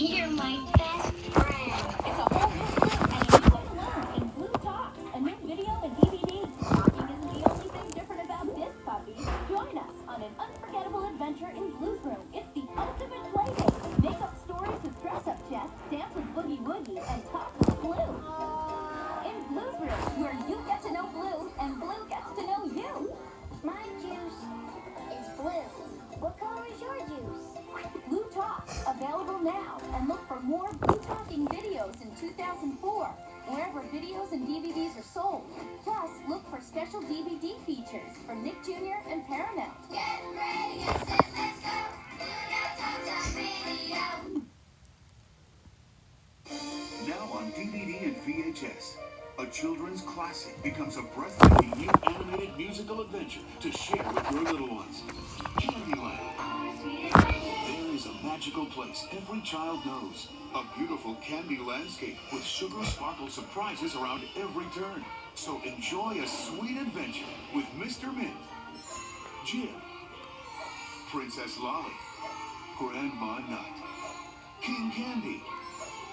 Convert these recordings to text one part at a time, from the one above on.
You're my best friend. It's a whole new book and you can learn in Blue Talks, a new video and DVD. Talking isn't the only thing different about this puppy. Join us on an unforgettable adventure in Blue's Room. It's the ultimate Available now and look for more boot talking videos in 2004 wherever videos and DVDs are sold. Plus, look for special DVD features from Nick Jr. and Paramount. Get ready, and let's go. Now on DVD and VHS, a children's classic becomes a breathtaking new animated musical adventure to share with your little ones. Candyland. Is a magical place every child knows. A beautiful candy landscape with sugar sparkle surprises around every turn. So enjoy a sweet adventure with Mr. Mint, Jim, Princess Lolly, Grandma Nut, King Candy,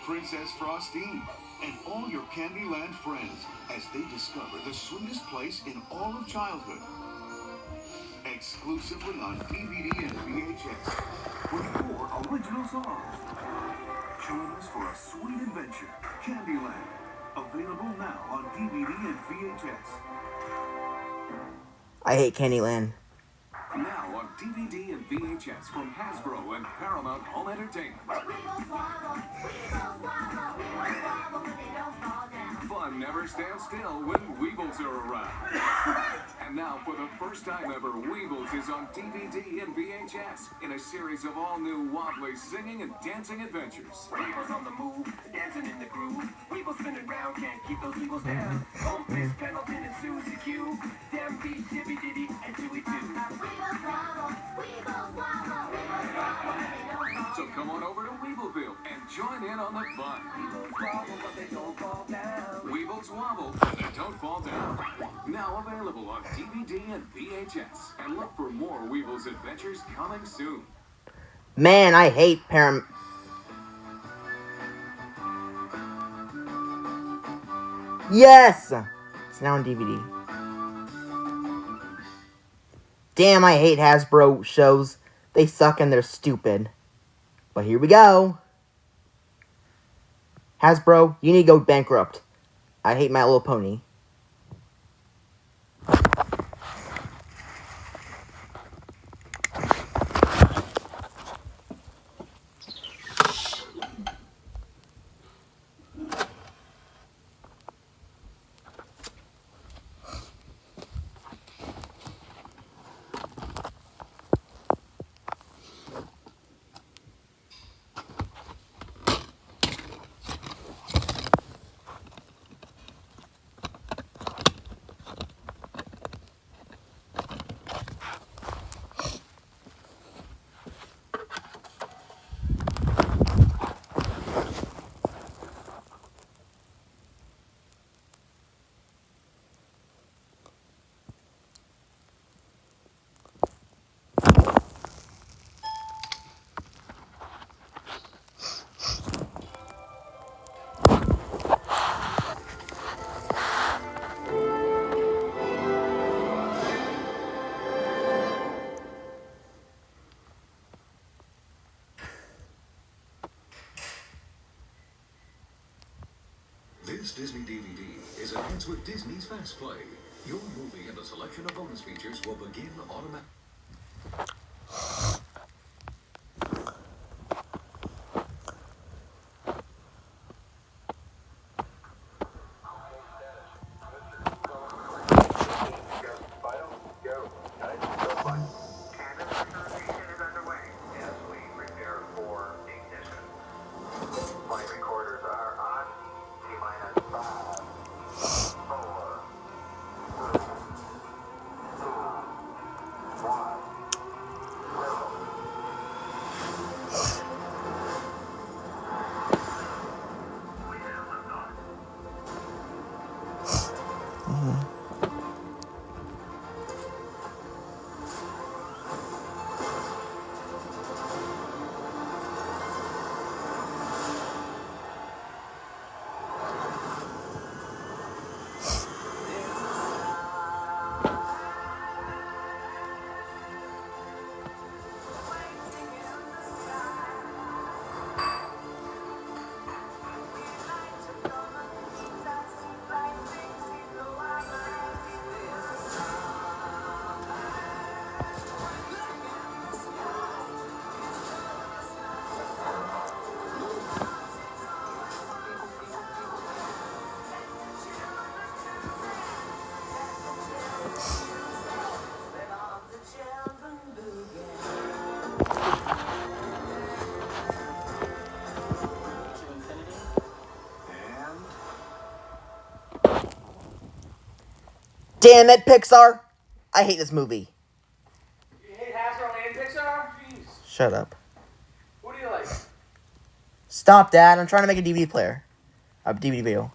Princess Frostine, and all your Candyland friends as they discover the sweetest place in all of childhood. Exclusively on DVD and VHS with four original songs. Join us for a sweet adventure. Candyland. Available now on DVD and VHS. I hate Candyland. Now on DVD and VHS from Hasbro and Paramount Home Entertainment. Fun never stands still when Weebles are around. And now, for the first time ever, Weebles is on DVD and VHS in a series of all new wobbly singing and dancing adventures. Weebles on the move, dancing in the groove. Weebles spinning round, can't keep those Weebles down. Home Chris Pendleton and Susie Q. Dem Beat, Dibby Diddy, and Dewey too. Weebles wobble, Weebles wobble, Weebles wobble. So come on over to Weebleville and join in on the fun. But they don't fall down. Now available on DVD and VHS. And look for more Weebles adventures coming soon. Man, I hate Param. Yes! It's now on DVD. Damn, I hate Hasbro shows. They suck and they're stupid. But here we go. Hasbro, you need to go bankrupt. I hate My Little Pony. This Disney DVD is enhanced with Disney's Fast Play. Your movie and a selection of bonus features will begin automatically. Oh. Damn it, Pixar! I hate this movie. You hate Hasbro and Pixar? Jeez. Shut up. Who do you like? Stop, Dad. I'm trying to make a DVD player. A DVD video.